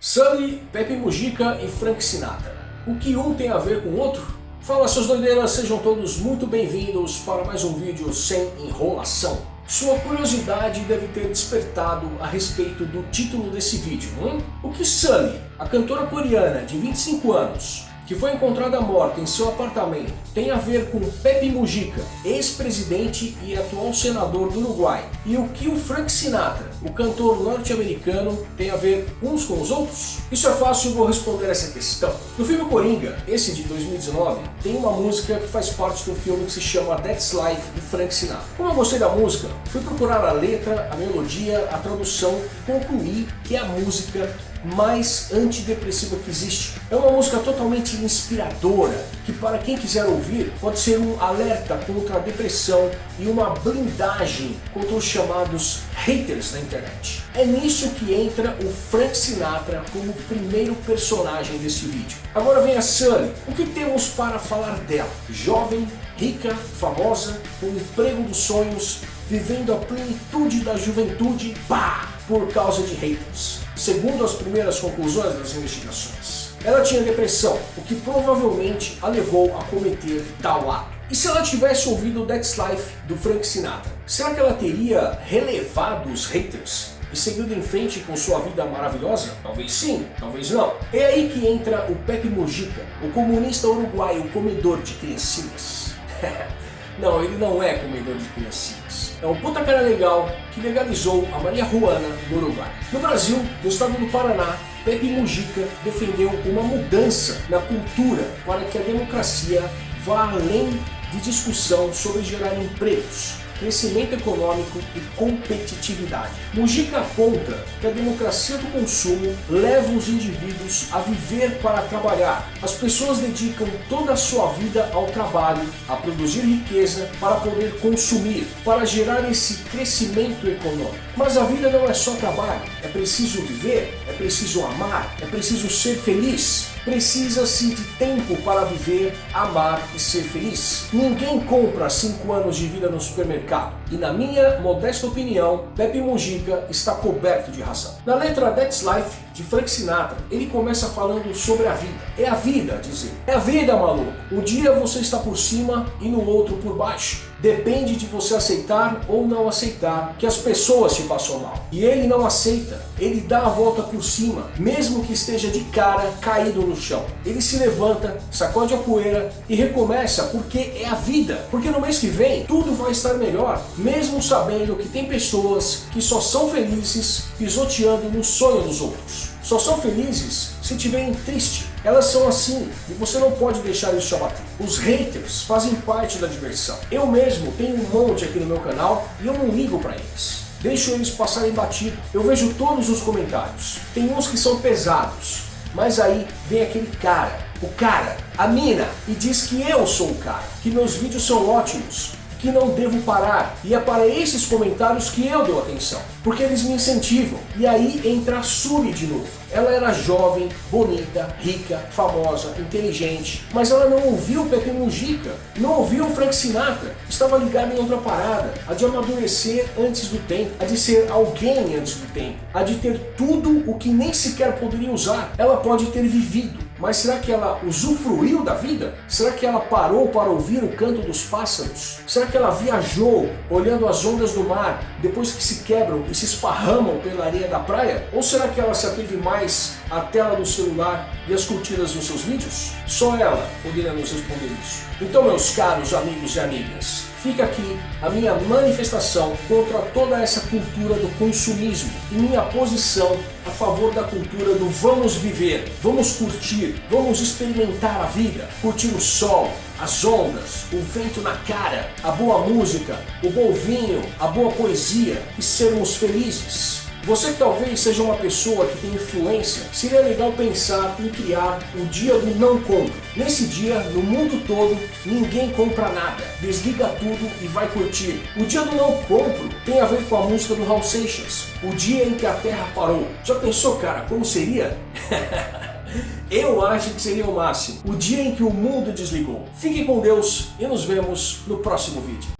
Sully, Pepe Mujica e Frank Sinatra. O que um tem a ver com o outro? Fala seus doideiras, sejam todos muito bem-vindos para mais um vídeo sem enrolação. Sua curiosidade deve ter despertado a respeito do título desse vídeo, hein? O que Sully, a cantora coreana de 25 anos, que foi encontrada morta em seu apartamento tem a ver com Pepe Mujica, ex-presidente e atual senador do Uruguai, e o que o Frank Sinatra, o cantor norte-americano, tem a ver uns com os outros? Isso é fácil, vou responder essa questão. No filme Coringa, esse de 2019, tem uma música que faz parte do filme que se chama That's Life, de Frank Sinatra. Como eu gostei da música, fui procurar a letra, a melodia, a tradução, concluí que é a música mais antidepressiva que existe. É uma música totalmente inspiradora, que para quem quiser ouvir, pode ser um alerta contra a depressão e uma blindagem contra os chamados haters na internet. É nisso que entra o Frank Sinatra como primeiro personagem desse vídeo. Agora vem a Sunny. O que temos para falar dela? Jovem, rica, famosa, com emprego dos sonhos, vivendo a plenitude da juventude, pá, por causa de haters segundo as primeiras conclusões das investigações. Ela tinha depressão, o que provavelmente a levou a cometer tal ato. E se ela tivesse ouvido That's Life do Frank Sinatra, será que ela teria relevado os haters e seguido em frente com sua vida maravilhosa? Talvez sim, talvez não. É aí que entra o Pepe Mujica, o comunista uruguaio comedor de criancinhas. não, ele não é comedor de criancinhas é um puta cara legal que legalizou a Maria Juana no Uruguai. No Brasil, no estado do Paraná, Pepe Mujica defendeu uma mudança na cultura para que a democracia vá além de discussão sobre gerar empregos crescimento econômico e competitividade. Mujica aponta que a democracia do consumo leva os indivíduos a viver para trabalhar. As pessoas dedicam toda a sua vida ao trabalho, a produzir riqueza para poder consumir, para gerar esse crescimento econômico. Mas a vida não é só trabalho, é preciso viver, é preciso amar, é preciso ser feliz. Precisa-se de tempo para viver, amar e ser feliz. Ninguém compra 5 anos de vida no supermercado. E na minha modesta opinião, Pepe Mujica está coberto de razão. Na letra That's Life, de Frank Sinatra, ele começa falando sobre a vida. É a vida, dizer. É a vida, maluco. Um dia você está por cima e no outro por baixo. Depende de você aceitar ou não aceitar que as pessoas te façam mal. E ele não aceita, ele dá a volta por cima, mesmo que esteja de cara caído no chão. Ele se levanta, sacode a poeira e recomeça porque é a vida. Porque no mês que vem tudo vai estar melhor, mesmo sabendo que tem pessoas que só são felizes pisoteando no sonho dos outros. Só são felizes se tiverem triste. Elas são assim e você não pode deixar isso te abater. Os haters fazem parte da diversão. Eu mesmo tenho um monte aqui no meu canal e eu não ligo para eles. Deixo eles passarem batido. Eu vejo todos os comentários. Tem uns que são pesados, mas aí vem aquele cara, o cara, a mina, e diz que eu sou o cara, que meus vídeos são ótimos, que não devo parar. E é para esses comentários que eu dou atenção, porque eles me incentivam. E aí entra a Suri de novo. Ela era jovem, bonita, rica, famosa, inteligente, mas ela não ouviu Pepe Mujica, não ouviu Frank Sinatra, estava ligada em outra parada, a de amadurecer antes do tempo, a de ser alguém antes do tempo, a de ter tudo o que nem sequer poderia usar. Ela pode ter vivido, mas será que ela usufruiu da vida? Será que ela parou para ouvir o canto dos pássaros? Será que ela viajou olhando as ondas do mar depois que se quebram e se esparramam pela areia da praia? Ou será que ela se ateve mais à tela do celular e às curtidas dos seus vídeos? Só ela poderia nos responder isso. Então meus caros amigos e amigas, fica aqui a minha manifestação contra toda essa cultura do consumismo e minha posição a favor da cultura do vamos viver, vamos curtir, vamos experimentar a vida, curtir o sol, as ondas, o vento na cara, a boa música, o bom vinho, a boa poesia e sermos felizes. Você que talvez seja uma pessoa que tem influência, seria legal pensar em criar o dia do não compro. Nesse dia, no mundo todo, ninguém compra nada. Desliga tudo e vai curtir. O dia do não compro tem a ver com a música do Raul Seixas, o dia em que a Terra parou. Já pensou, cara, como seria? Eu acho que seria o máximo. O dia em que o mundo desligou. Fique com Deus e nos vemos no próximo vídeo.